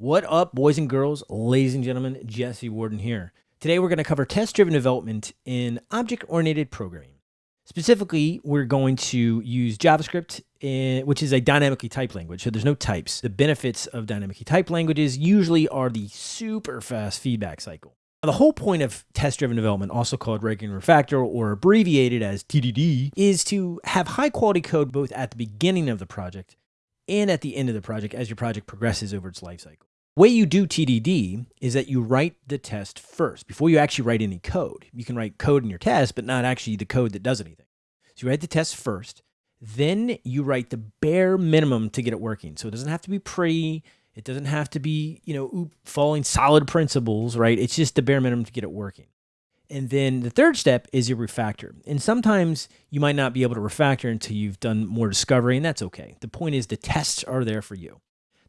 What up, boys and girls, ladies and gentlemen? Jesse Warden here. Today we're going to cover test driven development in object oriented programming. Specifically, we're going to use JavaScript, which is a dynamically typed language. So there's no types. The benefits of dynamically typed languages usually are the super fast feedback cycle. Now, the whole point of test driven development, also called red green refactor or abbreviated as TDD, is to have high quality code both at the beginning of the project and at the end of the project as your project progresses over its life cycle way you do TDD is that you write the test first before you actually write any code. You can write code in your test, but not actually the code that does anything. So you write the test first, then you write the bare minimum to get it working. So it doesn't have to be pretty. It doesn't have to be, you know, following solid principles, right? It's just the bare minimum to get it working. And then the third step is your refactor. And sometimes you might not be able to refactor until you've done more discovery, and that's okay. The point is the tests are there for you.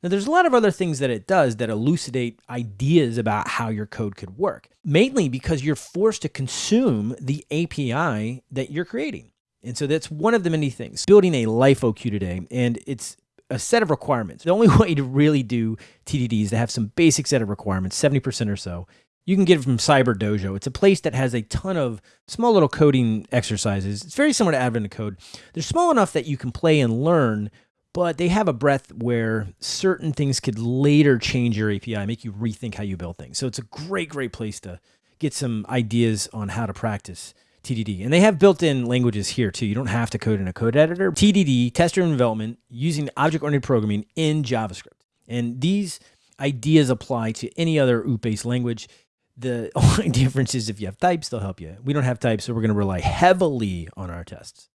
Now, there's a lot of other things that it does that elucidate ideas about how your code could work, mainly because you're forced to consume the API that you're creating. And so that's one of the many things. Building a queue today, and it's a set of requirements. The only way to really do TDD is to have some basic set of requirements, 70% or so. You can get it from Cyber Dojo. It's a place that has a ton of small little coding exercises. It's very similar to Advent Code. They're small enough that you can play and learn but they have a breadth where certain things could later change your API, make you rethink how you build things. So it's a great, great place to get some ideas on how to practice TDD. And they have built-in languages here too. You don't have to code in a code editor. TDD, test-driven development, using object-oriented programming in JavaScript. And these ideas apply to any other OOP-based language. The only difference is if you have types, they'll help you. We don't have types, so we're going to rely heavily on our tests.